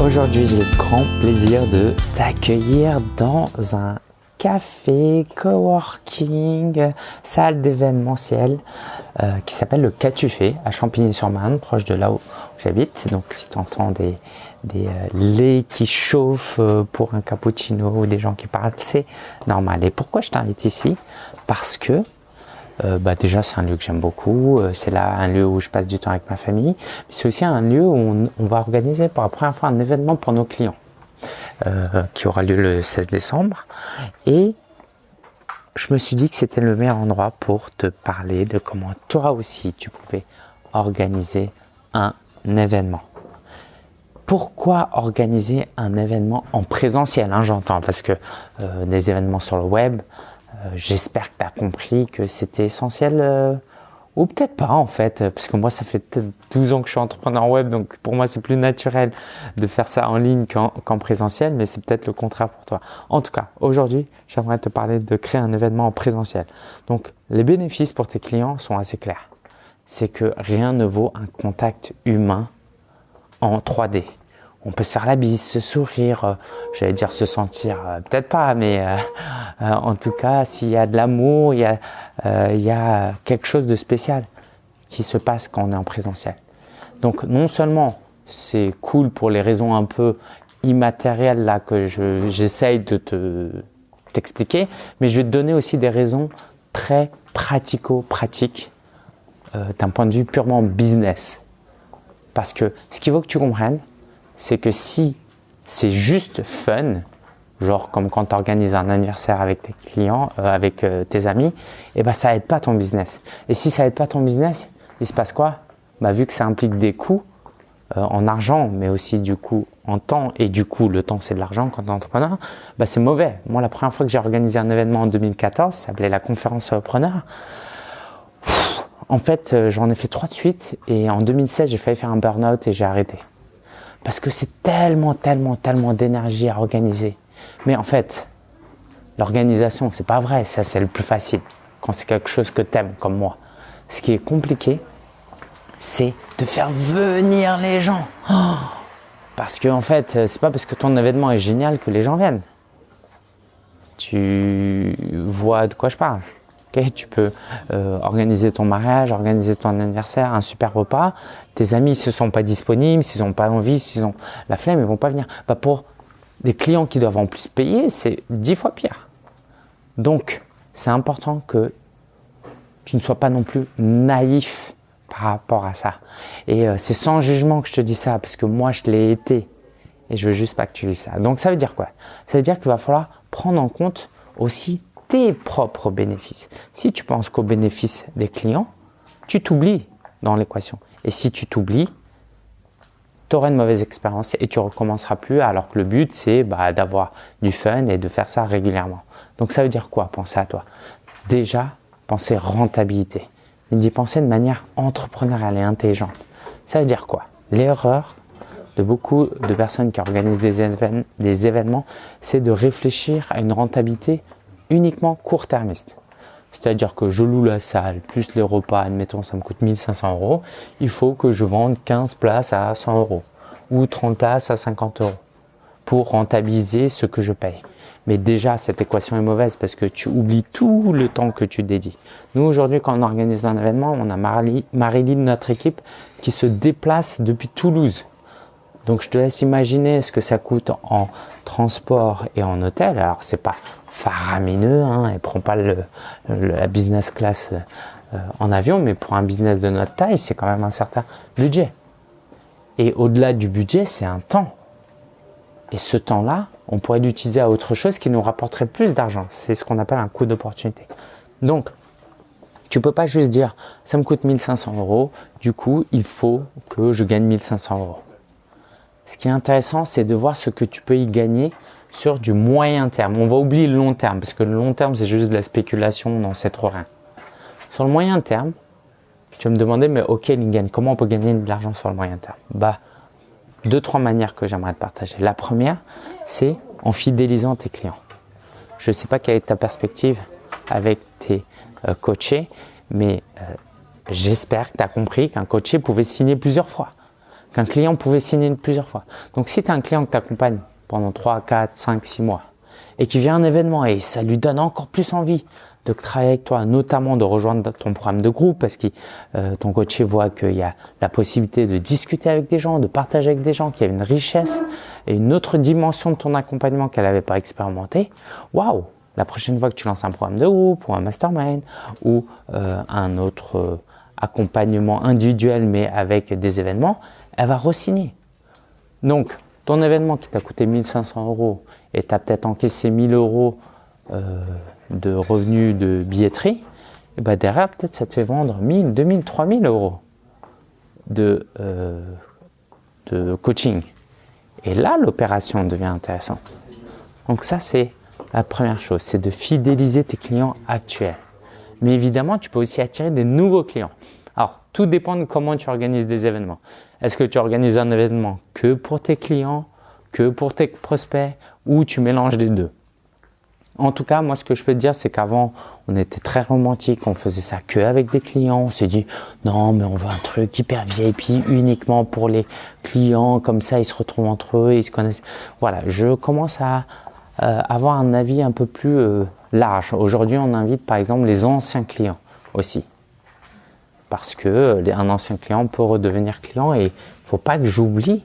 Aujourd'hui, j'ai le grand plaisir de t'accueillir dans un café, coworking, salle d'événementiel euh, qui s'appelle le Catufé à Champigny-sur-Marne, proche de là où j'habite. Donc si tu entends des, des euh, laits qui chauffent euh, pour un cappuccino ou des gens qui parlent, c'est normal. Et pourquoi je t'invite ici? Parce que bah déjà c'est un lieu que j'aime beaucoup, c'est là un lieu où je passe du temps avec ma famille, c'est aussi un lieu où on, va organiser pour la première fois un événement pour nos clients. Euh, qui aura lieu le 16 décembre. Et je me suis dit que c'était le meilleur endroit pour te parler de comment toi aussi tu pouvais organiser un événement. Pourquoi organiser un événement en présentiel hein, J'entends parce que euh, des événements sur le web, euh, j'espère que tu as compris que c'était essentiel ou peut-être pas en fait, parce que moi ça fait peut-être 12 ans que je suis entrepreneur web, donc pour moi c'est plus naturel de faire ça en ligne qu'en présentiel, mais c'est peut-être le contraire pour toi. En tout cas, aujourd'hui, j'aimerais te parler de créer un événement en présentiel. Donc les bénéfices pour tes clients sont assez clairs. C'est que rien ne vaut un contact humain en 3D on peut se faire la bise, se sourire, euh, j'allais dire se sentir, euh, peut-être pas, mais euh, en tout cas, s'il y a de l'amour, il, y a, il y a quelque chose de spécial qui se passe quand on est en présentiel. Donc non seulement c'est cool pour les raisons un peu immatérielles là que j'essaye de te t'expliquer, mais je vais te donner aussi des raisons très pratico-pratiques d'un point de vue purement business. Parce que ce qu'il faut que tu comprennes, c'est que si c'est juste fun, genre comme quand tu organises un anniversaire avec tes clients, euh, avec euh, tes amis, et eh ben ça aide pas ton business. Et si ça aide pas ton business, il se passe quoi? Bah, Vu que ça implique des coûts euh, en argent, mais aussi du coup en temps, et du coup le temps c'est de l'argent quand tu es entrepreneur, bah, c'est mauvais. Moi la première fois que j'ai organisé un événement en 2014, ça s'appelait la conférence preneur, en fait j'en ai fait trois de suite, et en 2016 j'ai failli faire un burn-out et j'ai arrêté. Parce que c'est tellement, tellement, tellement d'énergie à organiser. Mais en fait, l'organisation, c'est pas vrai. Ça, c'est le plus facile. Quand c'est quelque chose que tu aimes, comme moi. Ce qui est compliqué, c'est de faire venir les gens. parce que, en fait, c'est pas parce que ton événement est génial que les gens viennent. Tu vois de quoi je parle tu peux euh, organiser ton mariage, organiser ton anniversaire, un super repas. Tes amis ne sont pas disponibles, s'ils n'ont pas envie, s'ils ont la flemme, ils vont pas venir. Bah pour des clients qui doivent en plus payer, c'est dix fois pire. Donc, c'est important que tu ne sois pas non plus naïf par rapport à ça. Et euh, c'est sans jugement que je te dis ça, parce que moi, je l'ai été. Et je veux juste pas que tu vives ça. Donc, ça veut dire quoi? Ça veut dire qu'il va falloir prendre en compte aussi tes propres bénéfices. Si tu penses qu'au bénéfice des clients, tu t'oublies dans l'équation. Et si tu t'oublies, tu auras une mauvaise expérience et tu recommenceras plus alors que le but c'est bah, d'avoir du fun et de faire ça régulièrement. Donc ça veut dire quoi Penser à toi? Déjà, penser rentabilité. Mais d'y penser de manière entrepreneuriale et intelligente. Ça veut dire quoi? L'erreur de beaucoup de personnes qui organisent des événements, c'est de réfléchir à une rentabilité uniquement court-termiste. C'est-à-dire que je loue la salle, plus les repas, admettons ça me coûte 1500 euros, il faut que je vende 15 places à 100 euros ou 30 places à 50 euros pour rentabiliser ce que je paye. Mais déjà, cette équation est mauvaise parce que tu oublies tout le temps que tu dédies. Nous, aujourd'hui, quand on organise un événement, on a Marilyn, notre équipe, qui se déplace depuis Toulouse donc je te laisse imaginer ce que ça coûte en transport et en hôtel. Alors c'est pas faramineux, hein, elle prend pas le, la business class euh, en avion, mais pour un business de notre taille, c'est quand même un certain budget. Et au-delà du budget, c'est un temps. Et ce temps-là, on pourrait l'utiliser à autre chose qui nous rapporterait plus d'argent. C'est ce qu'on appelle un coût d'opportunité. Donc, tu peux pas juste dire, ça me coûte 1500 euros, du coup, il faut que je gagne 1500 euros. Ce qui est intéressant, c'est de voir ce que tu peux y gagner sur du moyen terme. On va oublier le long terme, parce que le long terme, c'est juste de la spéculation, dans cette trop rien. Sur le moyen terme, tu vas me demander, mais ok Lingen, comment on peut gagner de l'argent sur le moyen terme? Bah, deux, trois manières que j'aimerais te partager. La première, c'est en fidélisant tes clients. Je ne sais pas quelle est ta perspective, avec tes euh, coachés, mais euh, j'espère que tu as compris qu'un coaché pouvait signer plusieurs fois, qu'un client pouvait signer plusieurs fois. Donc si tu as un client que tu accompagnes pendant 3, 4, 5, 6 mois et qui vient un événement et ça lui donne encore plus envie de travailler avec toi, notamment de rejoindre ton programme de groupe parce que euh, ton coaché voit qu'il y a la possibilité de discuter avec des gens, de partager avec des gens, qu'il y a une richesse et une autre dimension de ton accompagnement qu'elle n'avait pas expérimenté. Waouh La prochaine fois que tu lances un programme de groupe ou un mastermind ou euh, un autre euh, accompagnement individuel mais avec des événements, elle va re-signer. Donc, ton événement qui t'a coûté 1500 euros et tu as peut-être encaissé 1000 euros de revenus de billetterie, et ben derrière, peut-être ça te fait vendre 1000, 2000, 3000 euros de, euh, de coaching. Et là, l'opération devient intéressante. Donc ça, c'est la première chose, c'est de fidéliser tes clients actuels. Mais évidemment, tu peux aussi attirer des nouveaux clients. Tout dépend de comment tu organises des événements. Est-ce que tu organises un événement que pour tes clients, que pour tes prospects, ou tu mélanges les deux? En tout cas, moi, ce que je peux te dire, c'est qu'avant, on était très romantique, on faisait ça que avec des clients. On s'est dit, non, mais on veut un truc hyper VIP uniquement pour les clients, comme ça, ils se retrouvent entre eux, ils se connaissent. Voilà, je commence à euh, avoir un avis un peu plus euh, large. Aujourd'hui, on invite par exemple les anciens clients aussi. Parce que euh, un ancien client peut redevenir client et faut pas que j'oublie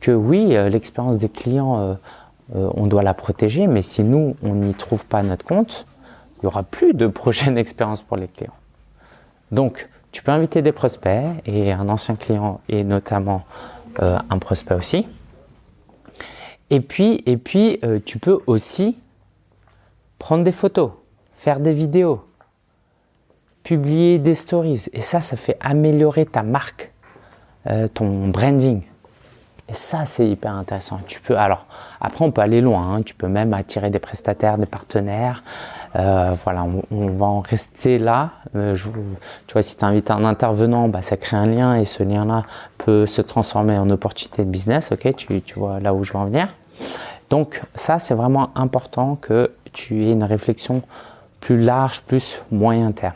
que oui, l'expérience des clients euh, on doit la protéger, mais si nous, on n'y trouve pas notre compte, il n'y aura plus de prochaine expérience pour les clients. Donc, tu peux inviter des prospects et un ancien client et notamment euh, un prospect aussi. Et puis, et puis euh, tu peux aussi prendre des photos, faire des vidéos, publier des stories. Et ça, ça fait améliorer ta marque, ton branding. Et ça, c'est hyper intéressant. Tu peux, alors, après, on peut aller loin. Hein. Tu peux même attirer des prestataires, des partenaires. Euh, voilà, on, va en rester là. Euh, tu vois, si tu invites un intervenant, bah, ça crée un lien et ce lien-là peut se transformer en opportunité de business. Ok, tu, tu vois là où je veux en venir. Donc, ça, c'est vraiment important que tu aies une réflexion plus large, plus moyen terme.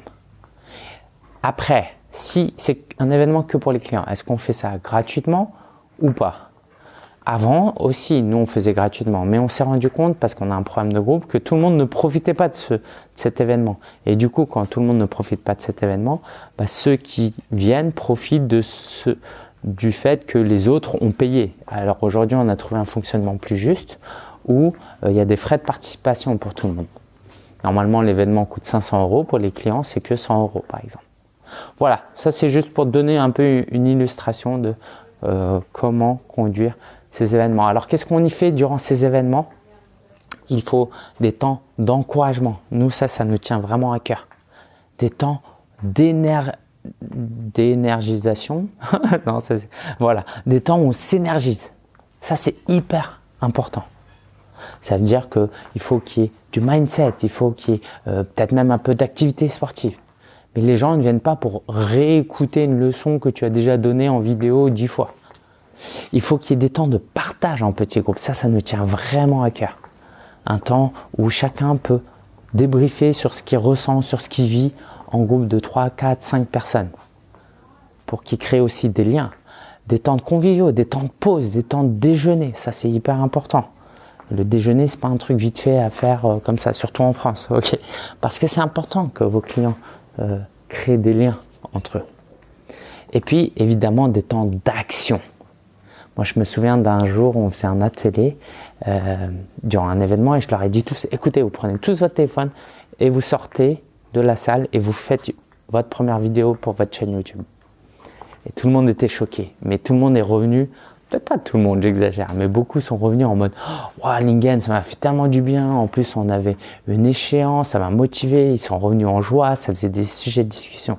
Après, si c'est un événement que pour les clients, est-ce qu'on fait ça gratuitement ou pas? Avant aussi, nous on faisait gratuitement, mais on s'est rendu compte parce qu'on a un programme de groupe que tout le monde ne profitait pas de, ce, cet événement. Et du coup, quand tout le monde ne profite pas de cet événement, bah, ceux qui viennent profitent de ce, du fait que les autres ont payé. Alors aujourd'hui, on a trouvé un fonctionnement plus juste où euh, il y a des frais de participation pour tout le monde. Normalement, l'événement coûte 500 euros. Pour les clients, c'est que 100 euros, par exemple. Voilà, ça c'est juste pour donner un peu une illustration de euh, comment conduire ces événements. Alors qu'est-ce qu'on y fait durant ces événements? Il faut des temps d'encouragement. Nous, ça, ça nous tient vraiment à cœur. Des temps d'énergisation. non, voilà, des temps où on s'énergise. Ça, c'est hyper important. Ça veut dire qu'il faut qu'il y ait du mindset, il faut qu'il y ait euh, peut-être même un peu d'activité sportive. Mais les gens ne viennent pas pour réécouter une leçon que tu as déjà donnée en vidéo dix fois. Il faut qu'il y ait des temps de partage en petits groupes. Ça, ça nous tient vraiment à cœur. Un temps où chacun peut débriefer sur ce qu'il ressent, sur ce qu'il vit en groupe de 3, 4, 5 personnes. Pour qu'il crée aussi des liens. Des temps de conviviaux, des temps de pause, des temps de déjeuner. Ça, c'est hyper important. Le déjeuner, c'est pas un truc vite fait à faire euh, comme ça, surtout en France. Parce que c'est important que vos clients euh, créer des liens entre eux. Et puis, évidemment, des temps d'action. Moi, je me souviens d'un jour, où on faisait un atelier euh, durant un événement et je leur ai dit tous, écoutez, vous prenez tous votre téléphone et vous sortez de la salle et vous faites votre première vidéo pour votre chaîne YouTube. Et tout le monde était choqué, mais tout le monde est revenu peut-être pas tout le monde, j'exagère, mais beaucoup sont revenus en mode oh, Lingen, ça m'a fait tellement du bien. En plus, on avait une échéance, ça m'a motivé. Ils sont revenus en joie, ça faisait des sujets de discussion.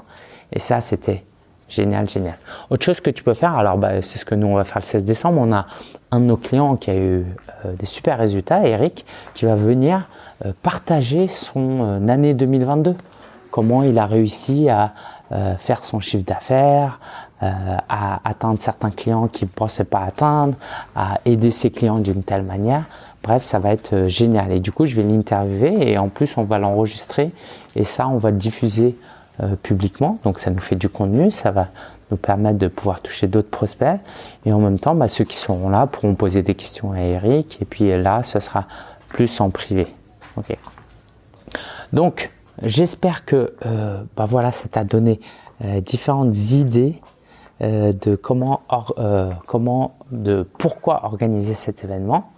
Et ça, c'était génial, génial. Autre chose que tu peux faire, alors bah, c'est ce que nous on va faire le 16 décembre. On a un de nos clients qui a eu euh, des super résultats, Eric, qui va venir euh, partager son euh, année 2022. Comment il a réussi à faire son chiffre d'affaires, à atteindre certains clients qu'il ne pensait pas atteindre, à aider ses clients d'une telle manière. Bref, ça va être euh, génial. Et du coup, je vais l'interviewer et en plus, on va l'enregistrer et ça, on va le diffuser euh, publiquement. Donc, ça nous fait du contenu, ça va nous permettre de pouvoir toucher d'autres prospects. Et en même temps, bah, ceux qui seront là pourront poser des questions à Eric. Et puis là, ce sera plus en privé. Ok. Donc, j'espère que euh, bah, voilà, ça t'a donné différentes idées euh, de comment, euh, comment, de pourquoi organiser cet événement.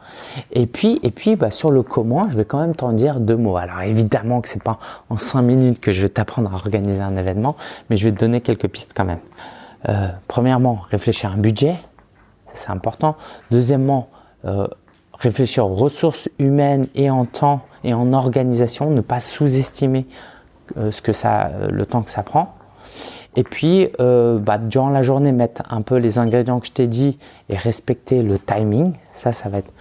Et puis, et puis bah, sur le comment, je vais quand même t'en dire deux mots. Alors évidemment que c'est pas en cinq minutes que je vais t'apprendre à organiser un événement, mais je vais te donner quelques pistes quand même. Euh, premièrement, réfléchir à un budget, c'est important. Deuxièmement, réfléchir aux ressources humaines et en temps et en organisation, ne pas sous-estimer ce que ça, le temps que ça prend. Et puis, euh, bah, durant la journée, mettre un peu les ingrédients que je t'ai dit et respecter le timing. Ça, ça va être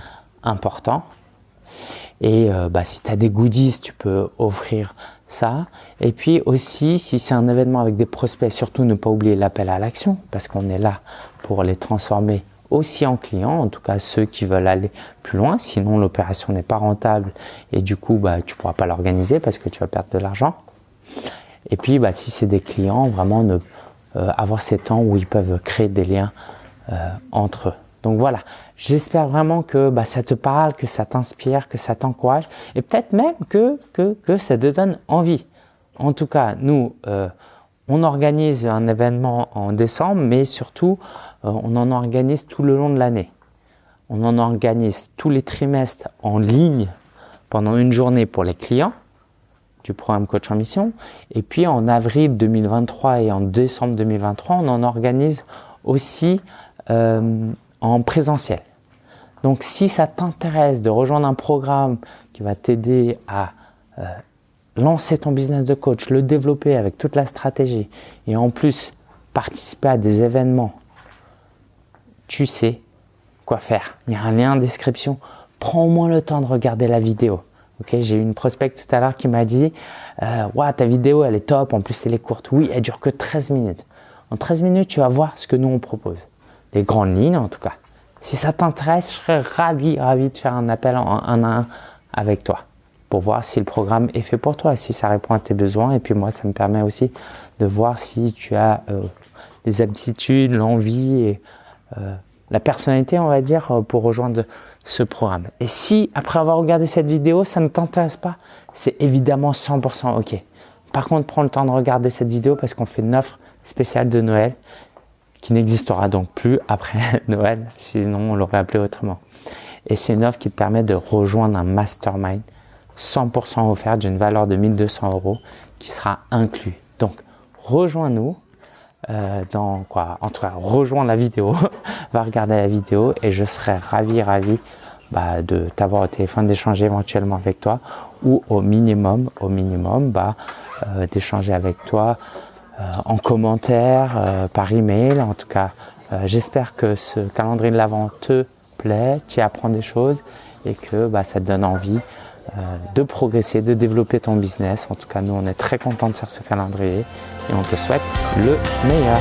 important. Et euh, bah, si tu as des goodies, tu peux offrir ça. Et puis aussi, si c'est un événement avec des prospects, surtout ne pas oublier l'appel à l'action parce qu'on est là pour les transformer aussi en clients, en tout cas ceux qui veulent aller plus loin. Sinon, l'opération n'est pas rentable et du coup, bah, tu pourras pas l'organiser parce que tu vas perdre de l'argent. Et puis, bah, si c'est des clients, vraiment euh, avoir ces temps où ils peuvent créer des liens euh, entre eux. Donc voilà, j'espère vraiment que bah, ça te parle, que ça t'inspire, que ça t'encourage et peut-être même que, ça te donne envie. En tout cas, nous, euh, on organise un événement en décembre, mais surtout, on en organise tout le long de l'année. On en organise tous les trimestres en ligne pendant une journée pour les clients programme Coach en Mission. Et puis en avril 2023 et en décembre 2023, on en organise aussi euh, en présentiel. Donc si ça t'intéresse de rejoindre un programme qui va t'aider à euh, lancer ton business de coach, le développer avec toute la stratégie et en plus participer à des événements, tu sais quoi faire. Il y a un lien en description. Prends au moins le temps de regarder la vidéo. J'ai eu une prospect tout à l'heure qui m'a dit euh, ta vidéo elle est top, en plus elle est courte. Oui, elle dure que 13 minutes. En 13 minutes, tu vas voir ce que nous on propose. Les grandes lignes en tout cas. Si ça t'intéresse, je serais ravi, ravi de faire un appel en un à un avec toi pour voir si le programme est fait pour toi, si ça répond à tes besoins. Et puis moi, ça me permet aussi de voir si tu as euh, les aptitudes, l'envie et euh, la personnalité, on va dire, euh, pour rejoindre ce programme. Et si, après avoir regardé cette vidéo, ça ne t'intéresse pas, c'est évidemment 100% OK. Par contre, prends le temps de regarder cette vidéo parce qu'on fait une offre spéciale de Noël qui n'existera donc plus après Noël, sinon on l'aurait appelé autrement. Et c'est une offre qui te permet de rejoindre un mastermind 100% offert d'une valeur de 1200 euros qui sera inclus. Donc, rejoins-nous euh, dans quoi? En tout cas, rejoins la vidéo, va regarder la vidéo et je serai ravi, ravi bah, de t'avoir au téléphone, d'échanger éventuellement avec toi ou au minimum, au minimum, bah, euh, d'échanger avec toi euh, en commentaire, par email. En tout cas, j'espère que ce calendrier de l'avant te plaît, tu apprends des choses et que bah, ça te donne envie de progresser, de développer ton business. En tout cas, nous, on est très contents de faire ce calendrier et on te souhaite le meilleur.